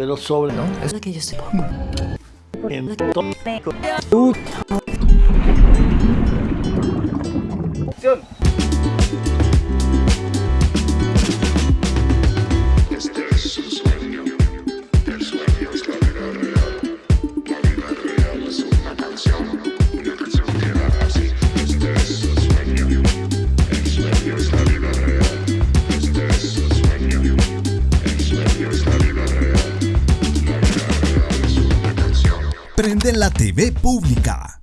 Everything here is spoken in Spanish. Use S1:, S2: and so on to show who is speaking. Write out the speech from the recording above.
S1: pero sobre
S2: no es que yo
S3: soy poco.
S4: Prende la TV pública.